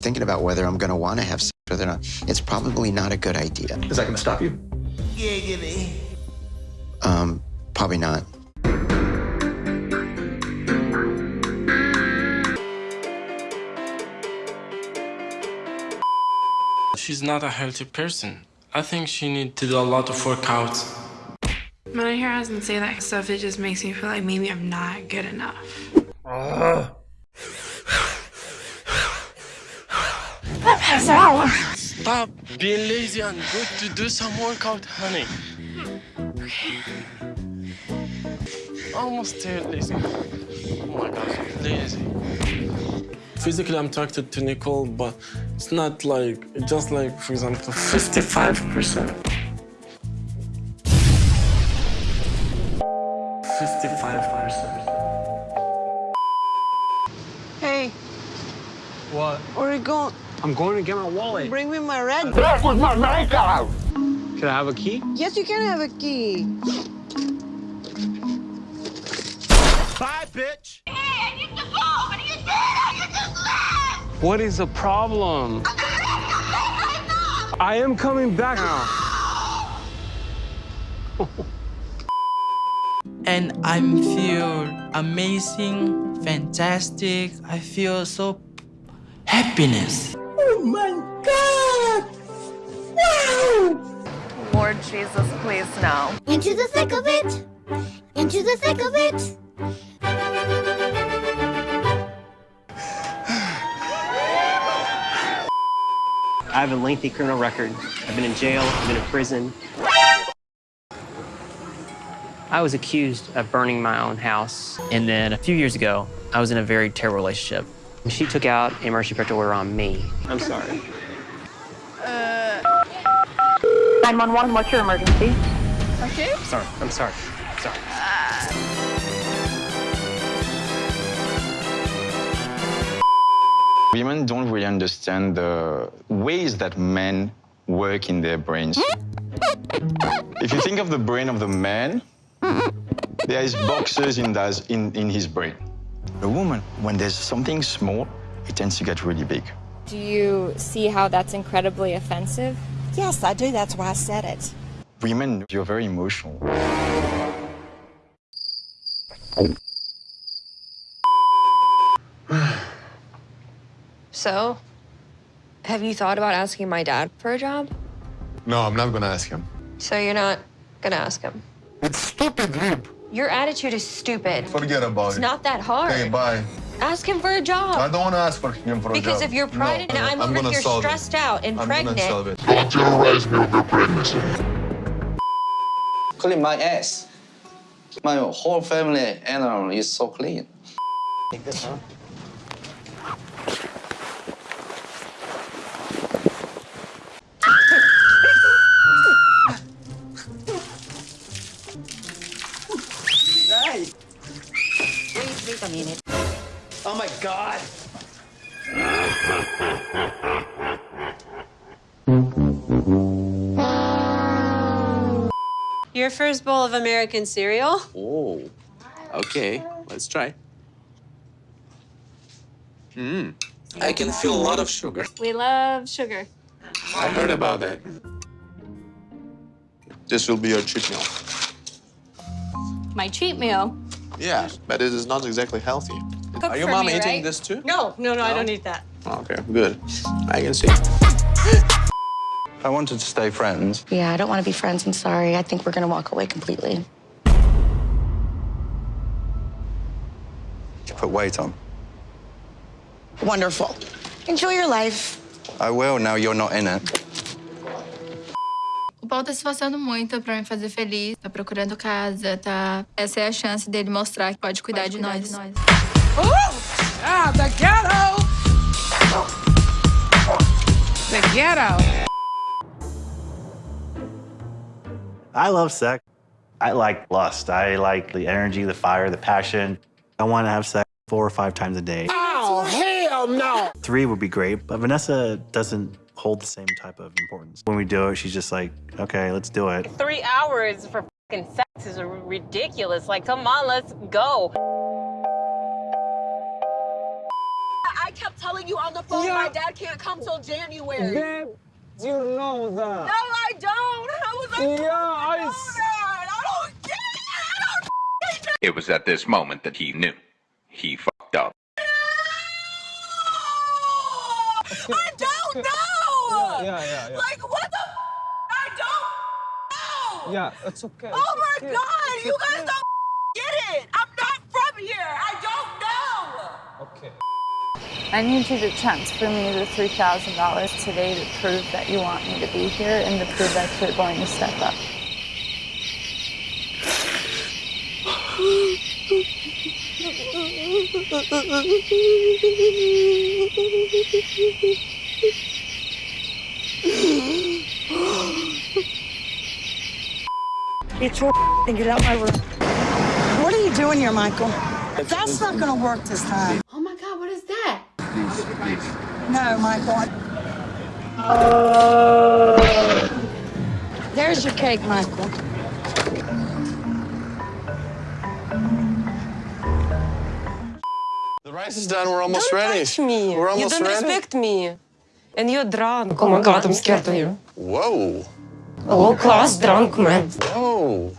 thinking about whether I'm going to want to have sex with her or not, it's probably not a good idea. Is that going to stop you? Um, probably not. She's not a healthy person. I think she needs to do a lot of workouts. When I hear husband say that stuff, it just makes me feel like maybe I'm not good enough. Stop being lazy and go to do some workout, honey. Almost there, lazy. Oh my gosh, lazy. Physically, I'm attracted to Nicole, but it's not like, just like, for example, 55%. 55%. I'm going to get my wallet. Bring me my red. Can I have a key? Yes, you can have a key. Bye, bitch! What is the problem? I am coming back now. and I feel amazing, fantastic. I feel so happiness. Oh Lord Jesus, please no. Into the thick of it. Into the thick of it. I have a lengthy criminal record. I've been in jail, I've been in prison. I was accused of burning my own house. And then a few years ago, I was in a very terrible relationship. She took out a emergency protective order on me. I'm sorry. Uh... 911, what's your emergency? Okay. Sorry, I'm sorry. Sorry. Women don't really understand the ways that men work in their brains. if you think of the brain of the man, there is boxes in, in, in his brain. The woman, when there's something small, it tends to get really big. Do you see how that's incredibly offensive? Yes, I do. That's why I said it. Women, you're very emotional. So, have you thought about asking my dad for a job? No, I'm not gonna ask him. So you're not gonna ask him? It's stupid, Rip. Your attitude is stupid. Forget about It's it. It's not that hard. Okay, bye. Ask him for a job. I don't want to ask for him for a job. Because if you're pregnant no, and I'm, over gonna here solve stressed it. out and I'm pregnant. Gonna solve it. Don't terrorize me with your pregnancy. Clean my ass. My whole family animal um, is so clean. Wait, wait a minute. Oh my god! Your first bowl of American cereal? Oh, okay. Let's try. Mmm. I can feel a lot of sugar. We love sugar. I heard about that. This will be your cheat meal. My cheat meal. Yeah, but it is not exactly healthy. Cook Are your mom me, eating right? this too? No, no, no, I don't eat that. Okay, good. I can see. I wanted to stay friends. Yeah, I don't want to be friends. I'm sorry. I think we're going to walk away completely. You put weight on. Wonderful. Enjoy your life. I will, now you're not in it. O Paulo tá se esforçando muito pra me fazer feliz, tá procurando casa, tá. Essa é a chance dele mostrar que pode cuidar, de, nós. Ah, the ghetto! The ghetto! I love sex. I like lust. I like the energy, the fire, the passion. I want to have sex four or five times a day. Oh, hell no! Three would be great, but Vanessa doesn't hold the same type of importance. When we do it, she's just like, okay, let's do it. Three hours for fucking sex is ridiculous. Like, come on, let's go. I I kept telling you on the phone Yeah. my dad can't come till January. Babe, you know that. No, I don't. How was I Yeah, I know that? I don't get it. I don't It was at this moment that he knew. He fucked up. I don't know. Yeah, yeah, yeah, yeah. Like what the? I don't know. Yeah, it's okay. Oh my okay. God! You It's guys don't get it. I'm not from here. I don't know. Okay. I need you to transfer me the $3,000 today to prove that you want me to be here and to prove that you're going to step up. Get your and get out my room. What are you doing here, Michael? That's not gonna work this time. Oh my God, what is that? No, Michael. There's your cake, Michael. The rice is done. We're almost Don't ready. touch me. We're you almost don't ready. respect me. And you're drunk. Oh my god, I'm scared of you. Whoa. Low class drunk man. Whoa.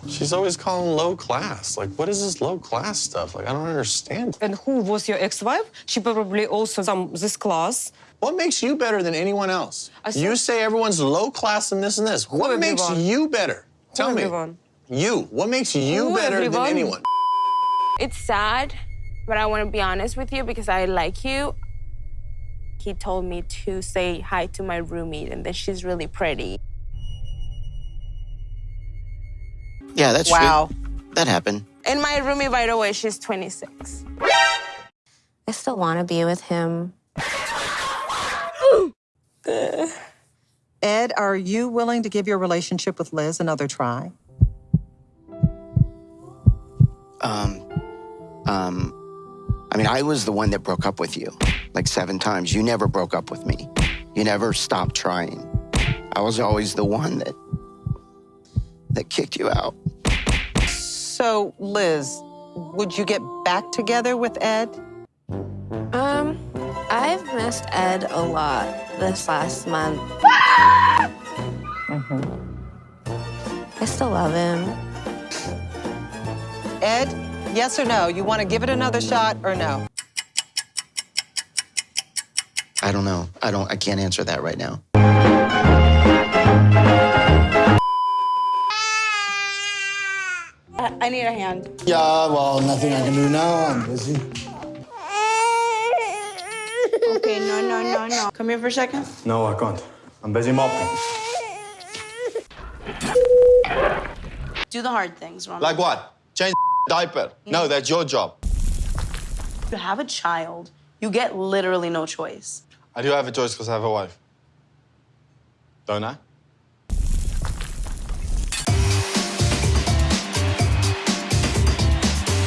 She's always calling low class. Like, what is this low class stuff? Like, I don't understand. And who was your ex-wife? She probably also some this class. What makes you better than anyone else? I You say everyone's low class and this and this. What makes everyone? you better? Tell me. everyone? You. What makes you Who better everyone? than anyone? It's sad, but I want to be honest with you because I like you. He told me to say hi to my roommate and that she's really pretty. Yeah, that's Wow. true. That happened. And my roommate, by the way, she's 26. I still want to be with him. Ed, are you willing to give your relationship with Liz another try? Um, um, I mean, I was the one that broke up with you like seven times. You never broke up with me. You never stopped trying. I was always the one that that kicked you out. So, Liz, would you get back together with Ed? Um, I've missed Ed a lot this last month. mm-hmm. I still love him. Ed, yes or no? You want to give it another shot or no? I don't know. I don't. I can't answer that right now. I need a hand. Yeah, well, nothing I can do now. I'm busy. Okay, no, no, no, no. Come here for a second. No, I can't. I'm busy mopping. Do the hard things, Ron. Like what? Change diaper. Mm. No, that's your job. you have a child, you get literally no choice. I do have a choice because I have a wife. Don't I?